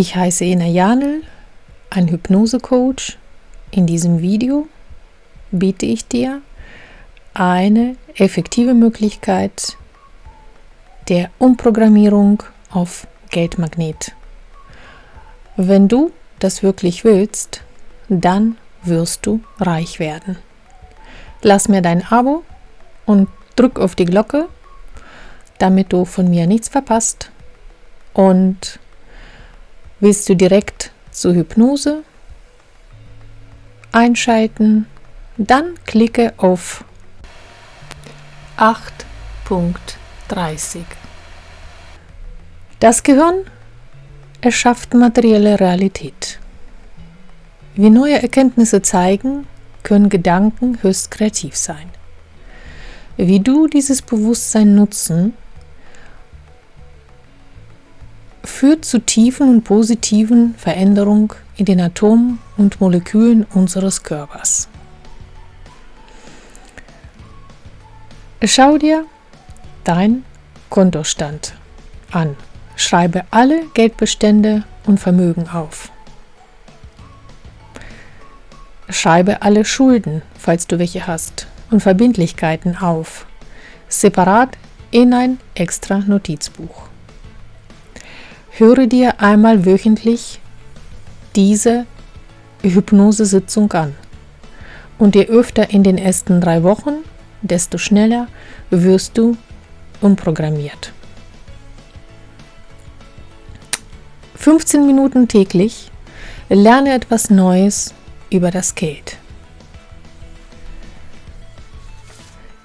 Ich heiße Ena Janel, ein Hypnosecoach. In diesem Video biete ich dir eine effektive Möglichkeit der Umprogrammierung auf Geldmagnet. Wenn du das wirklich willst, dann wirst du reich werden. Lass mir dein Abo und drück auf die Glocke, damit du von mir nichts verpasst. Und willst du direkt zur Hypnose einschalten, dann klicke auf 8.30. Das Gehirn erschafft materielle Realität. Wie neue Erkenntnisse zeigen, können Gedanken höchst kreativ sein. Wie du dieses Bewusstsein nutzen, führt zu tiefen und positiven Veränderungen in den Atomen und Molekülen unseres Körpers. Schau dir dein Kontostand an. Schreibe alle Geldbestände und Vermögen auf. Schreibe alle Schulden, falls du welche hast, und Verbindlichkeiten auf, separat in ein extra Notizbuch. Höre dir einmal wöchentlich diese Hypnosesitzung an. Und je öfter in den ersten drei Wochen, desto schneller wirst du umprogrammiert. 15 Minuten täglich lerne etwas Neues über das Geld.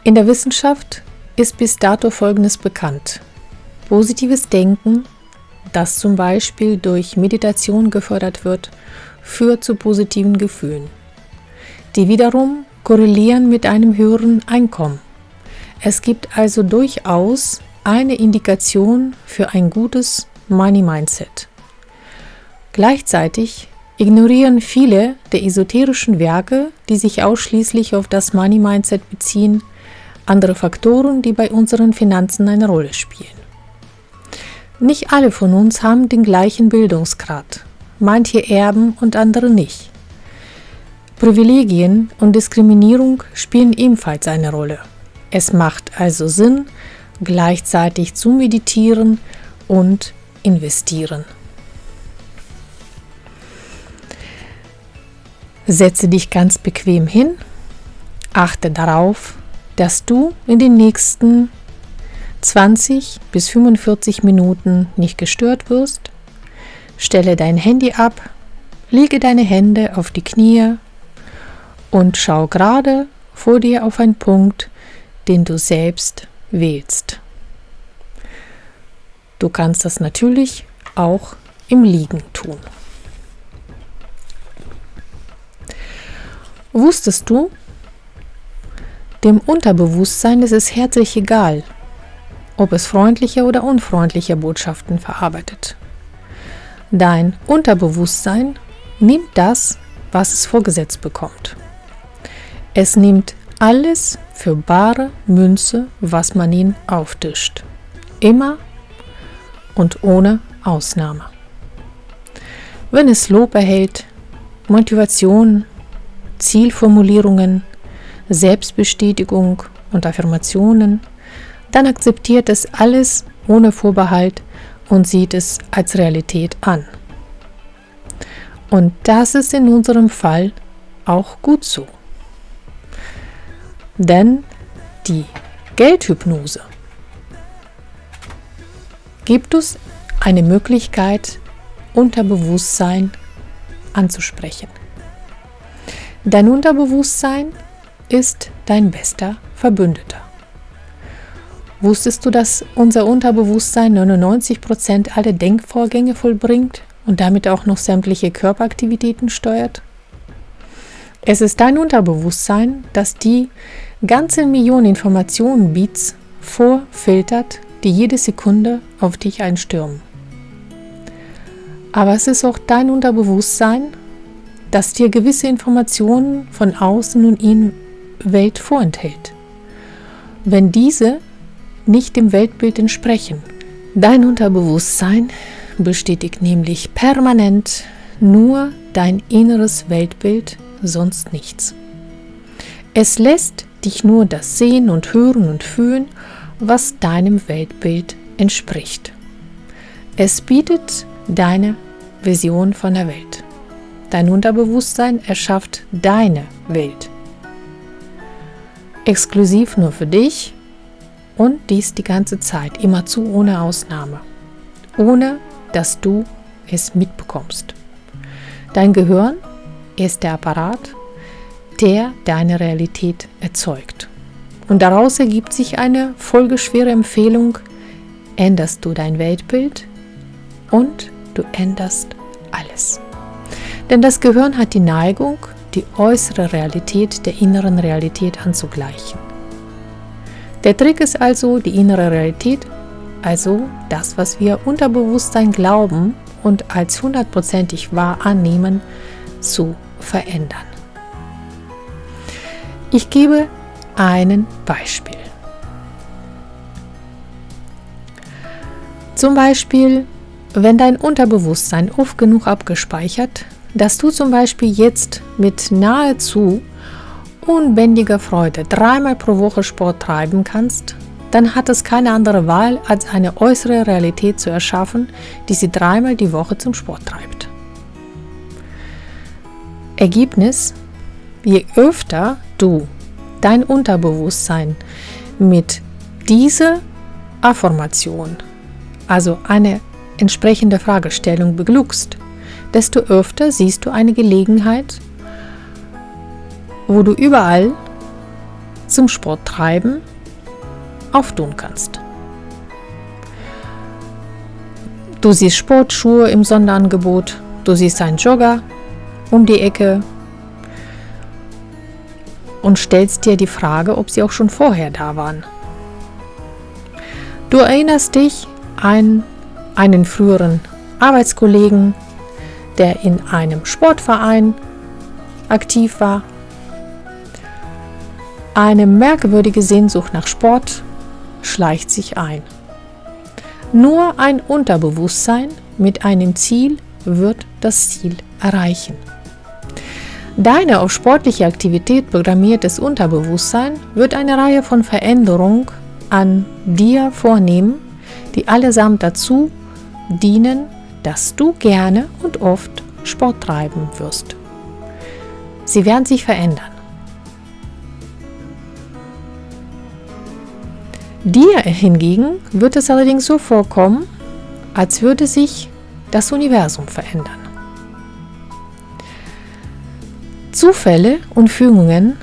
In der Wissenschaft ist bis dato Folgendes bekannt. Positives Denken, das zum Beispiel durch Meditation gefördert wird, führt zu positiven Gefühlen, die wiederum korrelieren mit einem höheren Einkommen. Es gibt also durchaus eine Indikation für ein gutes Money Mindset. Gleichzeitig ignorieren viele der esoterischen Werke, die sich ausschließlich auf das Money Mindset beziehen, andere Faktoren, die bei unseren Finanzen eine Rolle spielen. Nicht alle von uns haben den gleichen Bildungsgrad, manche erben und andere nicht. Privilegien und Diskriminierung spielen ebenfalls eine Rolle. Es macht also Sinn, gleichzeitig zu meditieren und investieren. Setze dich ganz bequem hin, achte darauf, dass du in den nächsten 20 bis 45 Minuten nicht gestört wirst. Stelle dein Handy ab, lege deine Hände auf die Knie und schau gerade vor dir auf einen Punkt, den du selbst wählst. Du kannst das natürlich auch im Liegen tun. Wusstest du, dem Unterbewusstsein ist es herzlich egal, ob es freundliche oder unfreundliche Botschaften verarbeitet. Dein Unterbewusstsein nimmt das, was es vorgesetzt bekommt. Es nimmt alles für bare Münze, was man ihm auftischt. Immer und ohne Ausnahme. Wenn es Lob erhält, Motivation, Zielformulierungen, Selbstbestätigung und Affirmationen, dann akzeptiert es alles ohne Vorbehalt und sieht es als Realität an. Und das ist in unserem Fall auch gut so. Denn die Geldhypnose gibt uns eine Möglichkeit, Unterbewusstsein anzusprechen. Dein Unterbewusstsein ist dein bester Verbündeter. Wusstest du, dass unser Unterbewusstsein 99% aller Denkvorgänge vollbringt und damit auch noch sämtliche Körperaktivitäten steuert? Es ist dein Unterbewusstsein, das die ganze Million Informationen Beats vorfiltert, die jede Sekunde auf dich einstürmen. Aber es ist auch dein Unterbewusstsein, das dir gewisse Informationen von außen und in Welt vorenthält. Wenn diese nicht dem Weltbild entsprechen, dein Unterbewusstsein bestätigt nämlich permanent nur dein inneres Weltbild, sonst nichts. Es lässt dich nur das sehen und hören und fühlen, was deinem Weltbild entspricht. Es bietet deine Vision von der Welt. Dein Unterbewusstsein erschafft deine Welt. Exklusiv nur für dich und dies die ganze Zeit, immerzu ohne Ausnahme, ohne dass du es mitbekommst. Dein Gehirn ist der Apparat, der deine Realität erzeugt. Und daraus ergibt sich eine folgeschwere Empfehlung, änderst du dein Weltbild und du änderst alles. Denn das Gehirn hat die Neigung, die äußere Realität der inneren Realität anzugleichen. Der Trick ist also, die innere Realität, also das, was wir Unterbewusstsein glauben und als hundertprozentig wahr annehmen, zu verändern. Ich gebe ein Beispiel. Zum Beispiel, wenn dein Unterbewusstsein oft genug abgespeichert, dass du zum Beispiel jetzt mit nahezu unbändiger Freude dreimal pro Woche Sport treiben kannst, dann hat es keine andere Wahl, als eine äußere Realität zu erschaffen, die sie dreimal die Woche zum Sport treibt. Ergebnis, je öfter du dein Unterbewusstsein mit dieser Affirmation, also eine entsprechende Fragestellung beglückst, desto öfter siehst du eine Gelegenheit, wo du überall zum Sporttreiben auftun kannst. Du siehst Sportschuhe im Sonderangebot, du siehst einen Jogger um die Ecke und stellst dir die Frage, ob sie auch schon vorher da waren. Du erinnerst dich an einen früheren Arbeitskollegen, der in einem Sportverein aktiv war. Eine merkwürdige Sehnsucht nach Sport schleicht sich ein. Nur ein Unterbewusstsein mit einem Ziel wird das Ziel erreichen. Deine auf sportliche Aktivität programmiertes Unterbewusstsein wird eine Reihe von Veränderungen an dir vornehmen, die allesamt dazu dienen, dass du gerne und oft Sport treiben wirst. Sie werden sich verändern. Dir hingegen wird es allerdings so vorkommen, als würde sich das Universum verändern. Zufälle und Fügungen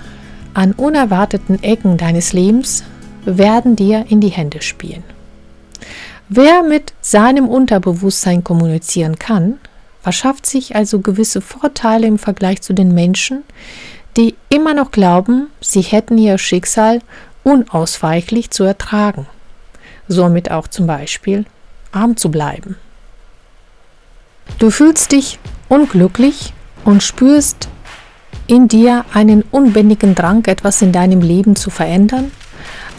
an unerwarteten Ecken deines Lebens werden dir in die Hände spielen. Wer mit seinem Unterbewusstsein kommunizieren kann, verschafft sich also gewisse Vorteile im Vergleich zu den Menschen, die immer noch glauben, sie hätten ihr Schicksal unausweichlich zu ertragen, somit auch zum Beispiel arm zu bleiben. Du fühlst dich unglücklich und spürst in dir einen unbändigen Drang, etwas in deinem Leben zu verändern,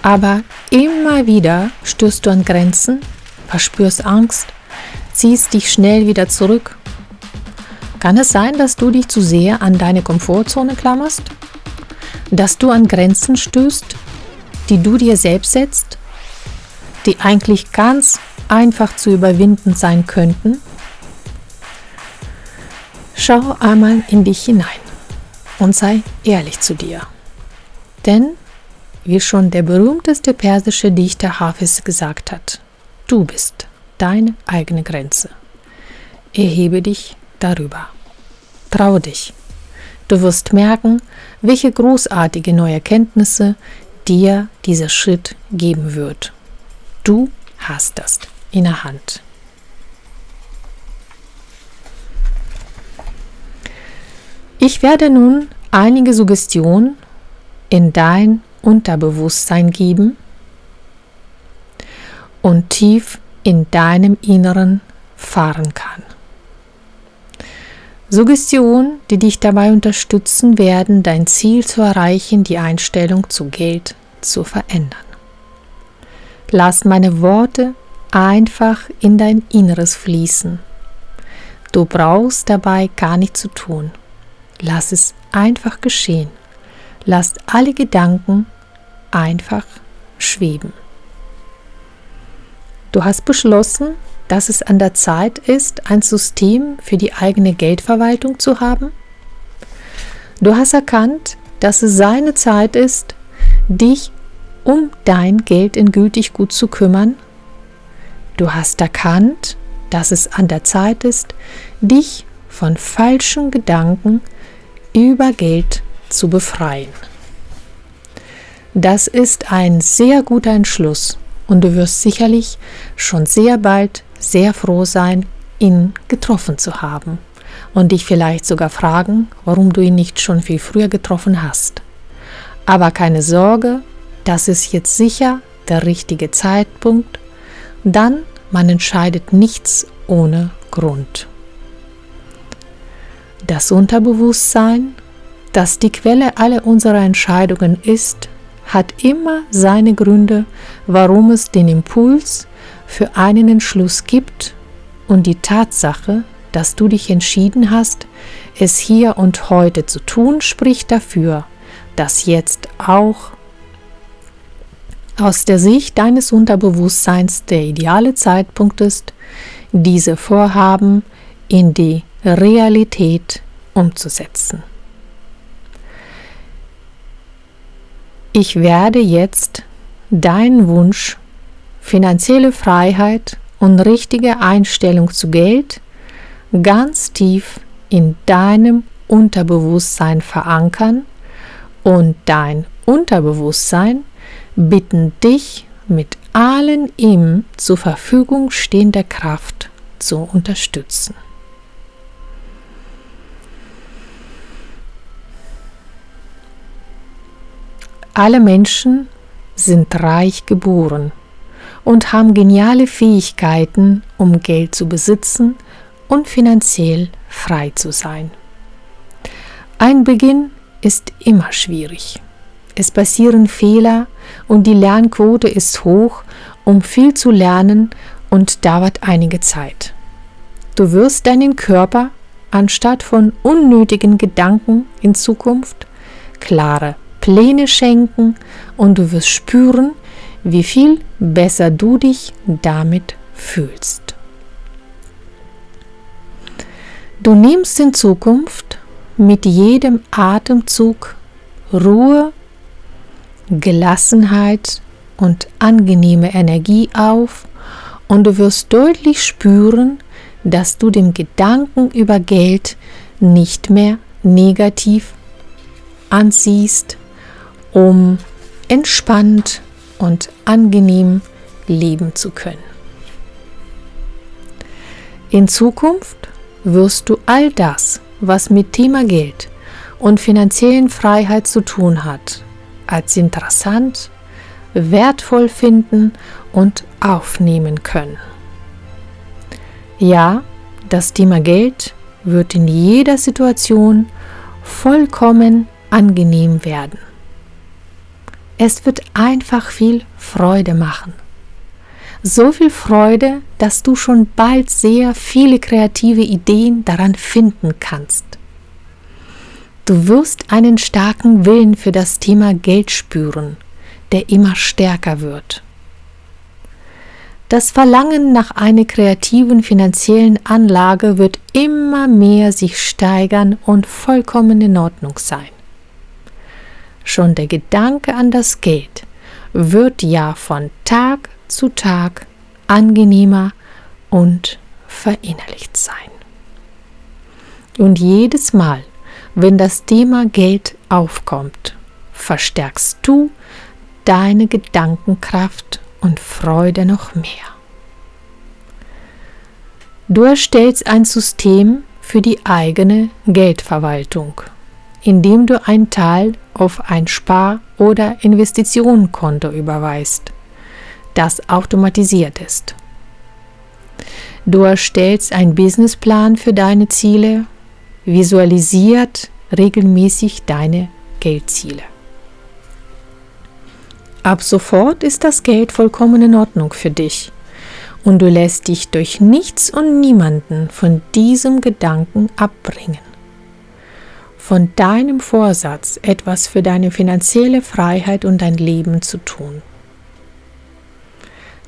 aber immer wieder stößt du an Grenzen, verspürst Angst, ziehst dich schnell wieder zurück. Kann es sein, dass du dich zu sehr an deine Komfortzone klammerst? Dass du an Grenzen stößt, die du dir selbst setzt, die eigentlich ganz einfach zu überwinden sein könnten? Schau einmal in dich hinein und sei ehrlich zu dir. Denn, wie schon der berühmteste persische Dichter Hafiz gesagt hat, du bist deine eigene Grenze. Erhebe dich darüber. Trau dich. Du wirst merken, welche großartige neue Erkenntnisse dir dieser Schritt geben wird. Du hast das in der Hand. Ich werde nun einige Suggestionen in dein Unterbewusstsein geben und tief in deinem Inneren fahren kann. Suggestionen, die dich dabei unterstützen werden, dein Ziel zu erreichen, die Einstellung zu Geld zu verändern. Lass meine Worte einfach in dein Inneres fließen. Du brauchst dabei gar nichts zu tun. Lass es einfach geschehen. Lass alle Gedanken einfach schweben. Du hast beschlossen, dass es an der Zeit ist, ein System für die eigene Geldverwaltung zu haben? Du hast erkannt, dass es seine Zeit ist, dich um dein Geld endgültig gut zu kümmern? Du hast erkannt, dass es an der Zeit ist, dich von falschen Gedanken über Geld zu befreien. Das ist ein sehr guter Entschluss und du wirst sicherlich schon sehr bald sehr froh sein, ihn getroffen zu haben und dich vielleicht sogar fragen, warum du ihn nicht schon viel früher getroffen hast. Aber keine Sorge, das ist jetzt sicher der richtige Zeitpunkt, dann man entscheidet nichts ohne Grund. Das Unterbewusstsein, das die Quelle aller unserer Entscheidungen ist, hat immer seine Gründe, warum es den Impuls für einen Entschluss gibt und die Tatsache, dass du dich entschieden hast, es hier und heute zu tun, spricht dafür, dass jetzt auch aus der Sicht deines Unterbewusstseins der ideale Zeitpunkt ist, diese Vorhaben in die Realität umzusetzen. Ich werde jetzt deinen Wunsch, finanzielle Freiheit und richtige Einstellung zu Geld ganz tief in deinem Unterbewusstsein verankern und dein Unterbewusstsein bitten dich mit allen ihm zur Verfügung stehender Kraft zu unterstützen. Alle Menschen sind reich geboren und haben geniale Fähigkeiten, um Geld zu besitzen und finanziell frei zu sein. Ein Beginn ist immer schwierig. Es passieren Fehler und die Lernquote ist hoch, um viel zu lernen und dauert einige Zeit. Du wirst deinen Körper anstatt von unnötigen Gedanken in Zukunft klare Pläne schenken und du wirst spüren, wie viel besser du dich damit fühlst. Du nimmst in Zukunft mit jedem Atemzug Ruhe Gelassenheit und angenehme Energie auf und du wirst deutlich spüren, dass du dem Gedanken über Geld nicht mehr negativ ansiehst, um entspannt und angenehm leben zu können. In Zukunft wirst du all das, was mit Thema Geld und finanziellen Freiheit zu tun hat, als interessant, wertvoll finden und aufnehmen können. Ja, das Thema Geld wird in jeder Situation vollkommen angenehm werden. Es wird einfach viel Freude machen. So viel Freude, dass du schon bald sehr viele kreative Ideen daran finden kannst. Du wirst einen starken Willen für das Thema Geld spüren, der immer stärker wird. Das Verlangen nach einer kreativen finanziellen Anlage wird immer mehr sich steigern und vollkommen in Ordnung sein. Schon der Gedanke an das Geld wird ja von Tag zu Tag angenehmer und verinnerlicht sein. Und jedes Mal, wenn das Thema Geld aufkommt, verstärkst du deine Gedankenkraft und Freude noch mehr. Du erstellst ein System für die eigene Geldverwaltung, indem du einen Teil auf ein Spar- oder Investitionenkonto überweist, das automatisiert ist. Du erstellst einen Businessplan für deine Ziele visualisiert regelmäßig deine Geldziele. Ab sofort ist das Geld vollkommen in Ordnung für dich und du lässt dich durch nichts und niemanden von diesem Gedanken abbringen. Von deinem Vorsatz, etwas für deine finanzielle Freiheit und dein Leben zu tun.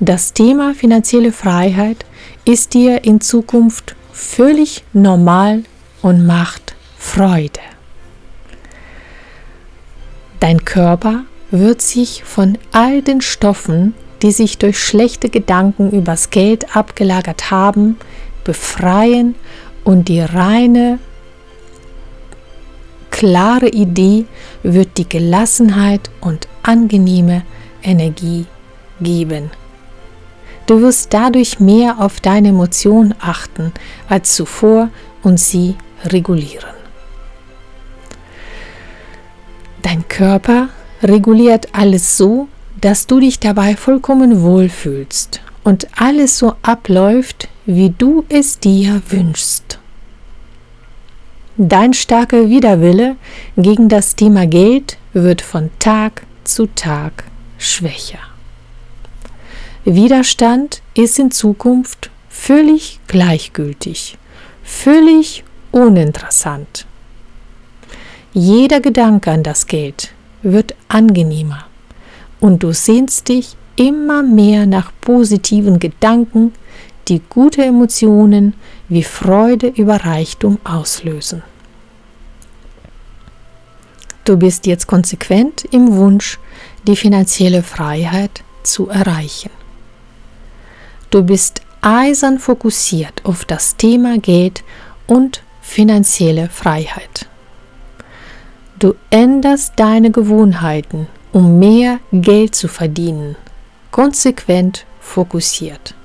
Das Thema finanzielle Freiheit ist dir in Zukunft völlig normal und macht Freude. Dein Körper wird sich von all den Stoffen, die sich durch schlechte Gedanken übers Geld abgelagert haben, befreien und die reine, klare Idee wird die Gelassenheit und angenehme Energie geben. Du wirst dadurch mehr auf deine Emotionen achten als zuvor und sie regulieren. Dein Körper reguliert alles so, dass du dich dabei vollkommen wohlfühlst und alles so abläuft, wie du es dir wünschst. Dein starker Widerwille gegen das Thema Geld wird von Tag zu Tag schwächer. Widerstand ist in Zukunft völlig gleichgültig, völlig uninteressant. Jeder Gedanke an das Geld wird angenehmer und du sehnst dich immer mehr nach positiven Gedanken, die gute Emotionen wie Freude über Reichtum auslösen. Du bist jetzt konsequent im Wunsch, die finanzielle Freiheit zu erreichen. Du bist eisern fokussiert auf das Thema Geld und finanzielle Freiheit. Du änderst deine Gewohnheiten, um mehr Geld zu verdienen, konsequent fokussiert.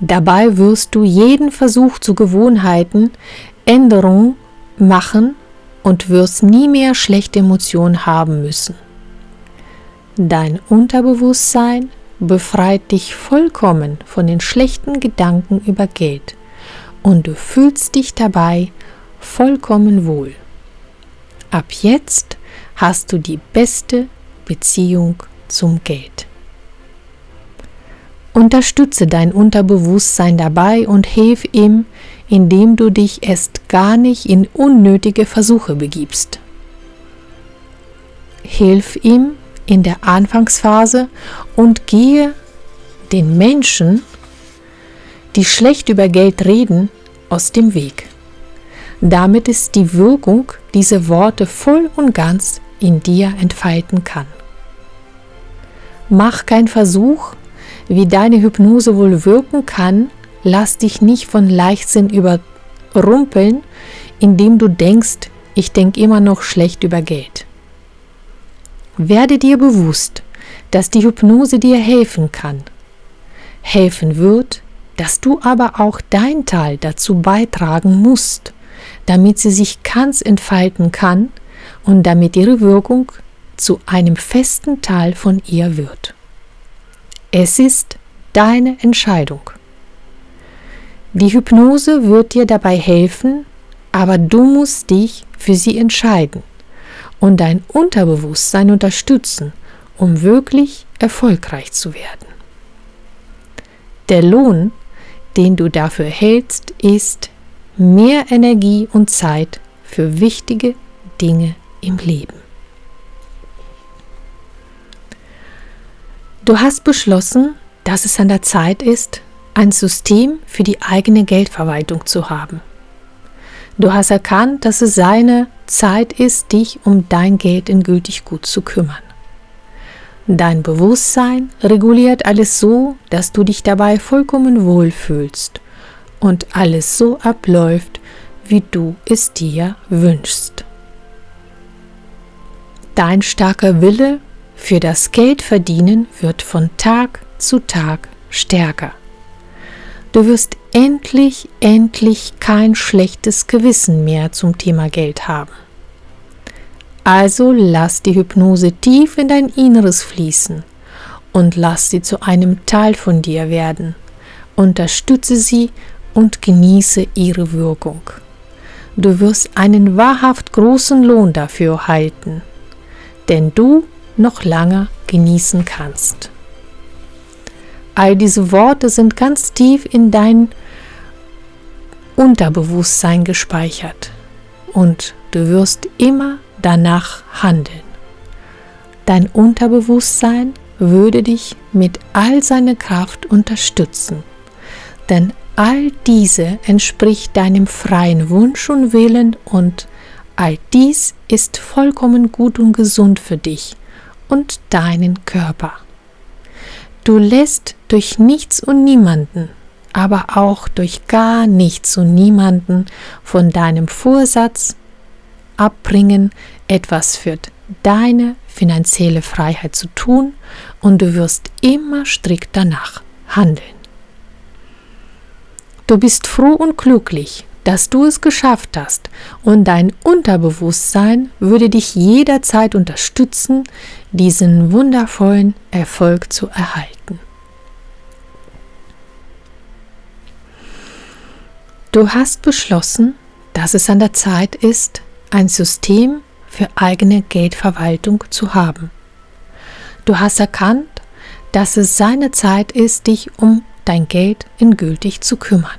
Dabei wirst du jeden Versuch zu Gewohnheiten Änderungen machen und wirst nie mehr schlechte Emotionen haben müssen. Dein Unterbewusstsein befreit dich vollkommen von den schlechten Gedanken über Geld und du fühlst dich dabei vollkommen wohl. Ab jetzt hast du die beste Beziehung zum Geld. Unterstütze dein Unterbewusstsein dabei und hilf ihm, indem du dich erst gar nicht in unnötige Versuche begibst. Hilf ihm in der Anfangsphase und gehe den Menschen, die schlecht über Geld reden, aus dem Weg. Damit ist die Wirkung dieser Worte voll und ganz in dir entfalten kann. Mach keinen Versuch, wie deine Hypnose wohl wirken kann, lass dich nicht von Leichtsinn überrumpeln, indem du denkst, ich denke immer noch schlecht über Geld. Werde dir bewusst, dass die Hypnose dir helfen kann, helfen wird, dass du aber auch dein Teil dazu beitragen musst, damit sie sich ganz entfalten kann und damit ihre Wirkung zu einem festen Teil von ihr wird. Es ist deine Entscheidung. Die Hypnose wird dir dabei helfen, aber du musst dich für sie entscheiden und dein Unterbewusstsein unterstützen, um wirklich erfolgreich zu werden. Der Lohn, den du dafür hältst, ist mehr Energie und Zeit für wichtige Dinge im Leben. Du hast beschlossen, dass es an der Zeit ist, ein System für die eigene Geldverwaltung zu haben. Du hast erkannt, dass es seine Zeit ist, dich um dein Geld endgültig gut zu kümmern. Dein Bewusstsein reguliert alles so, dass du dich dabei vollkommen wohlfühlst und alles so abläuft, wie du es dir wünschst. Dein starker Wille für das Geldverdienen wird von Tag zu Tag stärker. Du wirst endlich, endlich kein schlechtes Gewissen mehr zum Thema Geld haben. Also lass die Hypnose tief in dein Inneres fließen und lass sie zu einem Teil von dir werden. Unterstütze sie und genieße ihre Wirkung. Du wirst einen wahrhaft großen Lohn dafür halten, den du noch lange genießen kannst. All diese Worte sind ganz tief in dein Unterbewusstsein gespeichert und du wirst immer danach handeln. Dein Unterbewusstsein würde dich mit all seiner Kraft unterstützen, denn all diese entspricht deinem freien Wunsch und Willen und all dies ist vollkommen gut und gesund für dich und deinen Körper. Du lässt durch nichts und niemanden, aber auch durch gar nichts und niemanden von deinem Vorsatz abbringen, etwas für deine finanzielle Freiheit zu tun und du wirst immer strikt danach handeln. Du bist froh und glücklich, dass du es geschafft hast und dein Unterbewusstsein würde dich jederzeit unterstützen, diesen wundervollen Erfolg zu erhalten. Du hast beschlossen, dass es an der Zeit ist, ein System für eigene Geldverwaltung zu haben. Du hast erkannt, dass es seine Zeit ist, dich um dein Geld endgültig zu kümmern.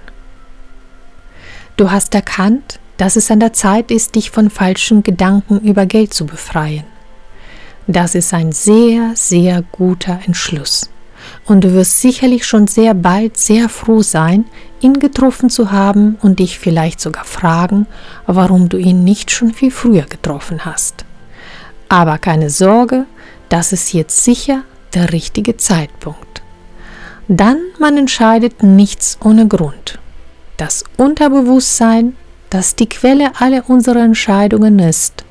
Du hast erkannt, dass es an der Zeit ist, dich von falschen Gedanken über Geld zu befreien. Das ist ein sehr, sehr guter Entschluss. Und du wirst sicherlich schon sehr bald sehr froh sein, ihn getroffen zu haben und dich vielleicht sogar fragen, warum du ihn nicht schon viel früher getroffen hast. Aber keine Sorge, das ist jetzt sicher der richtige Zeitpunkt. Dann man entscheidet nichts ohne Grund. Das Unterbewusstsein, das die Quelle aller unserer Entscheidungen ist,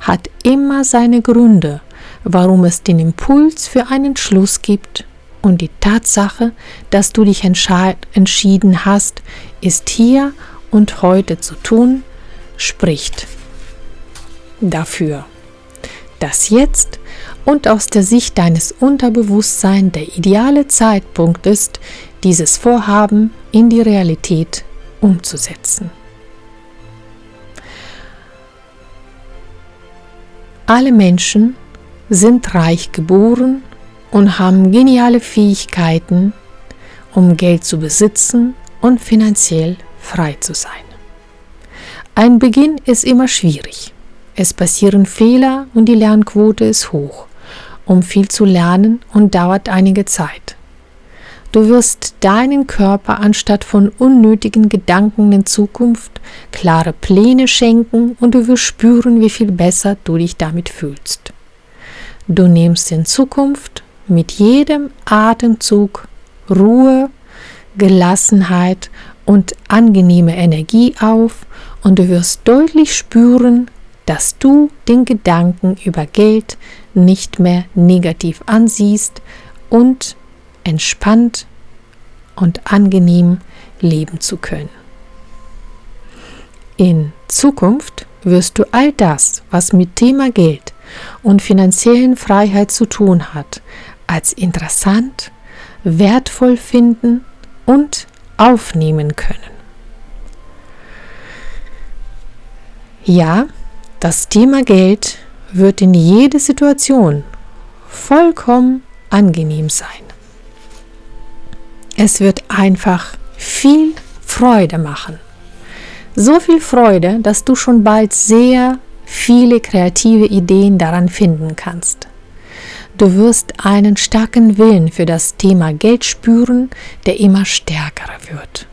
hat immer seine Gründe, warum es den Impuls für einen Schluss gibt. Und die Tatsache, dass du dich entschieden hast, ist hier und heute zu tun, spricht dafür, dass jetzt und aus der Sicht deines Unterbewusstseins der ideale Zeitpunkt ist, dieses Vorhaben in die Realität umzusetzen. Alle Menschen sind reich geboren und haben geniale Fähigkeiten, um Geld zu besitzen und finanziell frei zu sein. Ein Beginn ist immer schwierig. Es passieren Fehler und die Lernquote ist hoch um viel zu lernen und dauert einige Zeit. Du wirst deinen Körper anstatt von unnötigen Gedanken in Zukunft klare Pläne schenken und du wirst spüren, wie viel besser du dich damit fühlst. Du nimmst in Zukunft mit jedem Atemzug Ruhe, Gelassenheit und angenehme Energie auf und du wirst deutlich spüren, dass du den Gedanken über Geld nicht mehr negativ ansiehst und entspannt und angenehm leben zu können. In Zukunft wirst du all das, was mit Thema Geld und finanziellen Freiheit zu tun hat, als interessant, wertvoll finden und aufnehmen können. Ja, das Thema Geld wird in jede Situation vollkommen angenehm sein. Es wird einfach viel Freude machen. So viel Freude, dass du schon bald sehr viele kreative Ideen daran finden kannst. Du wirst einen starken Willen für das Thema Geld spüren, der immer stärker wird.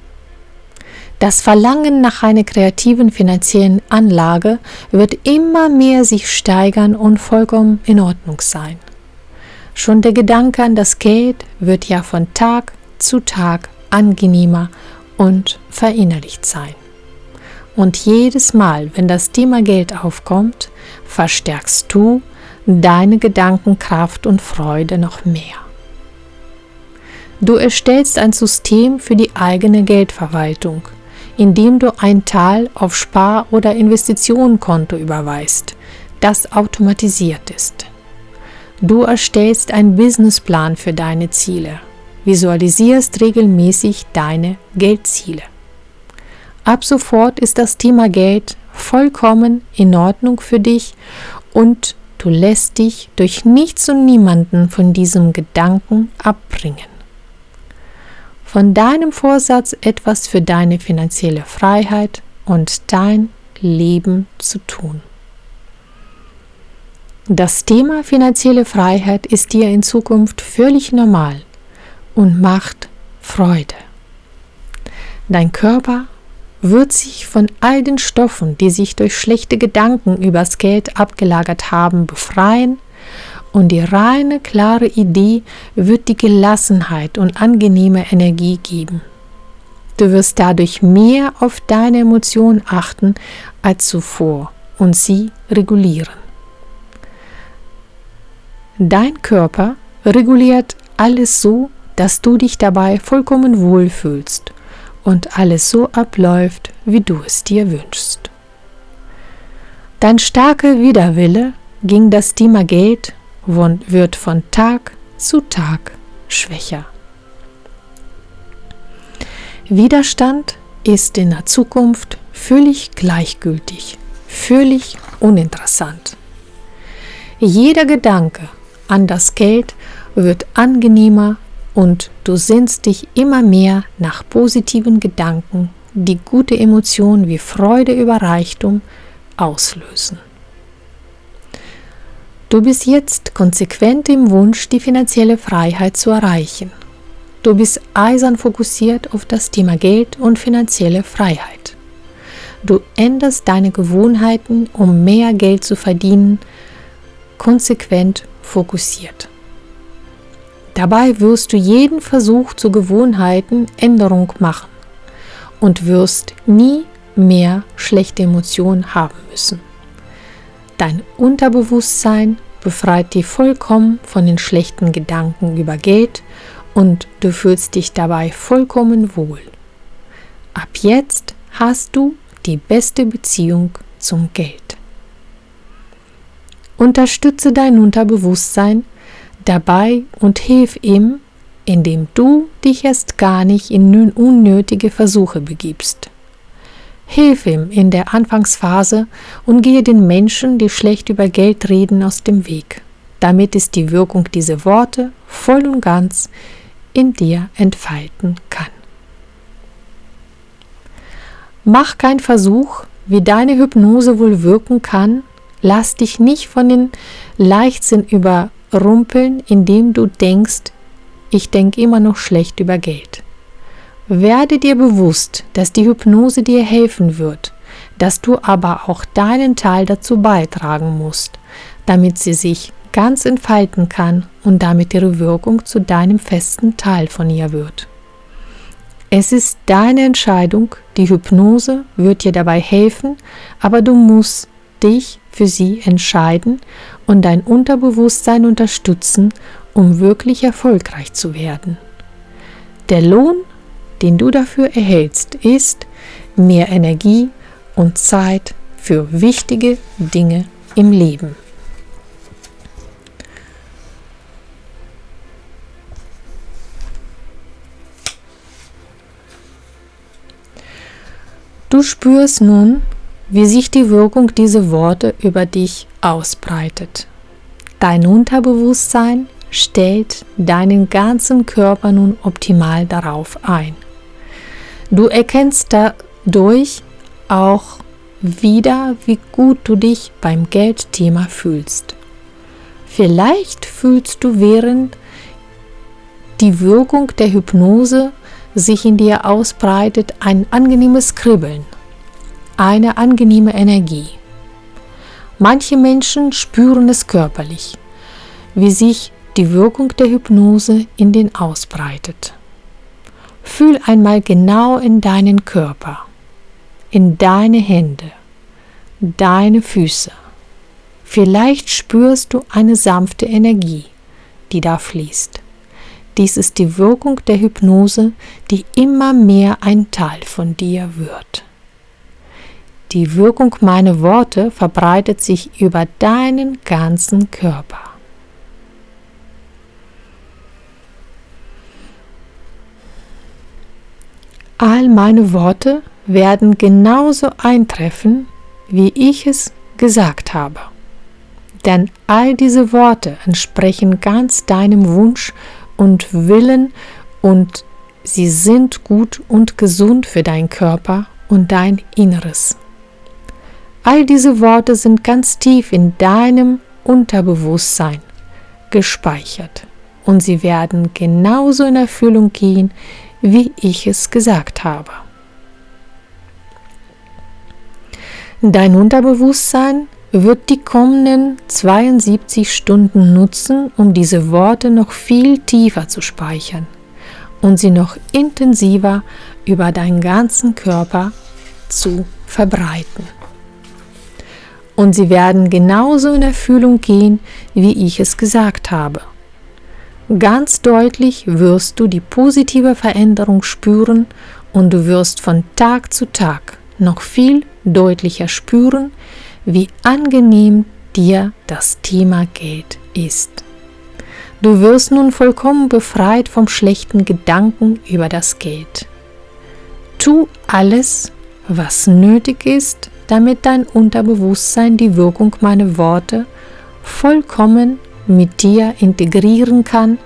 Das Verlangen nach einer kreativen finanziellen Anlage wird immer mehr sich steigern und vollkommen in Ordnung sein. Schon der Gedanke an das Geld wird ja von Tag zu Tag angenehmer und verinnerlicht sein. Und jedes Mal, wenn das Thema Geld aufkommt, verstärkst du deine Gedankenkraft und Freude noch mehr. Du erstellst ein System für die eigene Geldverwaltung – indem du ein Teil auf Spar- oder Investitionenkonto überweist, das automatisiert ist. Du erstellst einen Businessplan für deine Ziele, visualisierst regelmäßig deine Geldziele. Ab sofort ist das Thema Geld vollkommen in Ordnung für dich und du lässt dich durch nichts und niemanden von diesem Gedanken abbringen. von deinem Vorsatz etwas für deine finanzielle Freiheit und dein Leben zu tun. Das Thema finanzielle Freiheit ist dir in Zukunft völlig normal und macht Freude. Dein Körper wird sich von all den Stoffen, die sich durch schlechte Gedanken übers Geld abgelagert haben, befreien und die reine, klare Idee wird die Gelassenheit und angenehme Energie geben. Du wirst dadurch mehr auf deine Emotionen achten als zuvor und sie regulieren. Dein Körper reguliert alles so, dass du dich dabei vollkommen wohlfühlst und alles so abläuft, wie du es dir wünschst. Dein starker Widerwille gegen das Thema Geld wird von Tag zu Tag schwächer. Widerstand ist in der Zukunft völlig gleichgültig, völlig uninteressant. Jeder Gedanke an das Geld wird angenehmer und du sehnst dich immer mehr nach positiven Gedanken, die gute Emotionen wie Freude über Reichtum auslösen. Du bist jetzt konsequent im Wunsch, die finanzielle Freiheit zu erreichen. Du bist eisern fokussiert auf das Thema Geld und finanzielle Freiheit. Du änderst deine Gewohnheiten, um mehr Geld zu verdienen, konsequent fokussiert. Dabei wirst du jeden Versuch zur Gewohnheitenänderung machen und wirst nie mehr schlechte Emotionen haben müssen. Dein Unterbewusstsein befreit dich vollkommen von den schlechten Gedanken über Geld und du fühlst dich dabei vollkommen wohl. Ab jetzt hast du die beste Beziehung zum Geld. Unterstütze dein Unterbewusstsein dabei und hilf ihm, indem du dich erst gar nicht in unnötige Versuche begibst. Hilf ihm in der Anfangsphase und gehe den Menschen, die schlecht über Geld reden, aus dem Weg. Damit ist die Wirkung dieser Worte voll und ganz in dir entfalten kann. Mach keinen Versuch, wie deine Hypnose wohl wirken kann, Lass dich nicht von den Leichtsinn überrumpeln, indem du denkst, ich denke immer noch schlecht über Geld. Werde dir bewusst, dass die Hypnose dir helfen wird, dass du aber auch deinen Teil dazu beitragen musst, damit sie sich ganz entfalten kann und damit ihre Wirkung zu deinem festen Teil von ihr wird. Es ist deine Entscheidung, die Hypnose wird dir dabei helfen, aber du musst dich für sie entscheiden und dein Unterbewusstsein unterstützen, um wirklich erfolgreich zu werden. Der Lohn, den du dafür erhältst, ist mehr Energie und Zeit für wichtige Dinge im Leben. Du spürst nun, wie sich die Wirkung dieser Worte über dich ausbreitet. Dein Unterbewusstsein stellt deinen ganzen Körper nun optimal darauf ein. Du erkennst dadurch auch wieder, wie gut du dich beim Geldthema fühlst. Vielleicht fühlst du während die Wirkung der Hypnose sich in dir ausbreitet ein angenehmes Kribbeln eine angenehme Energie. Manche Menschen spüren es körperlich, wie sich die Wirkung der Hypnose in den ausbreitet. Fühl einmal genau in deinen Körper, in deine Hände, deine Füße. Vielleicht spürst du eine sanfte Energie, die da fließt. Dies ist die Wirkung der Hypnose, die immer mehr ein Teil von dir wird. Die Wirkung meiner Worte verbreitet sich über deinen ganzen Körper. All meine Worte werden genauso eintreffen, wie ich es gesagt habe. Denn all diese Worte entsprechen ganz deinem Wunsch und Willen und sie sind gut und gesund für deinen Körper und dein Inneres. All diese Worte sind ganz tief in deinem Unterbewusstsein gespeichert und sie werden genauso in Erfüllung gehen, wie ich es gesagt habe. Dein Unterbewusstsein wird die kommenden 72 Stunden nutzen, um diese Worte noch viel tiefer zu speichern und sie noch intensiver über deinen ganzen Körper zu verbreiten. Und sie werden genauso in Erfüllung gehen, wie ich es gesagt habe. Ganz deutlich wirst du die positive Veränderung spüren und du wirst von Tag zu Tag noch viel deutlicher spüren, wie angenehm dir das Thema Geld ist. Du wirst nun vollkommen befreit vom schlechten Gedanken über das Geld. Tu alles, was nötig ist, damit dein Unterbewusstsein die Wirkung meiner Worte vollkommen mit dir integrieren kann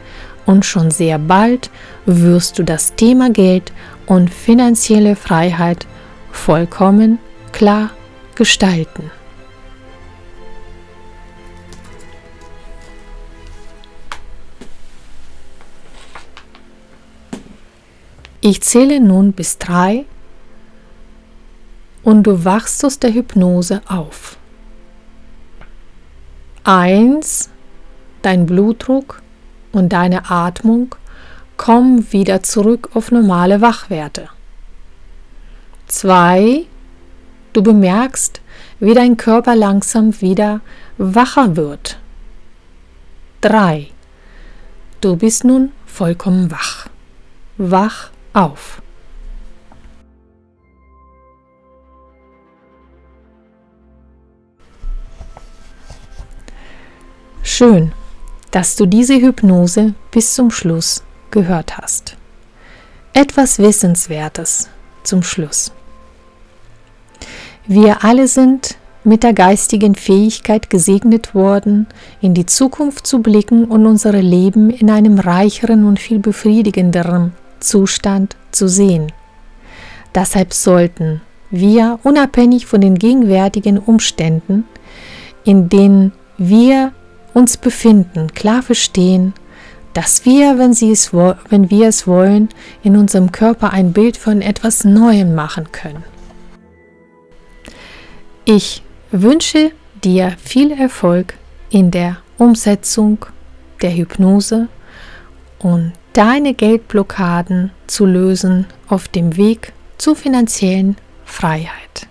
und schon sehr bald wirst du das Thema Geld und finanzielle Freiheit vollkommen klar gestalten. Ich zähle nun bis drei und du wachst aus der Hypnose auf. Eins, dein Blutdruck und deine Atmung kommen wieder zurück auf normale Wachwerte. Zwei, du bemerkst, wie dein Körper langsam wieder wacher wird. Drei, du bist nun vollkommen wach. Wach auf. Schön, dass du diese Hypnose bis zum Schluss gehört hast. Etwas Wissenswertes zum Schluss. Wir alle sind mit der geistigen Fähigkeit gesegnet worden, in die Zukunft zu blicken und unser Leben in einem reicheren und viel befriedigenderen Zustand zu sehen. Deshalb sollten wir, unabhängig von den gegenwärtigen Umständen, in denen wir uns befinden, klar verstehen, dass wir, wenn, sie es, wenn wir es wollen, in unserem Körper ein Bild von etwas Neuem machen können. Ich wünsche dir viel Erfolg in der Umsetzung der Hypnose und deine Geldblockaden zu lösen auf dem Weg zur finanziellen Freiheit.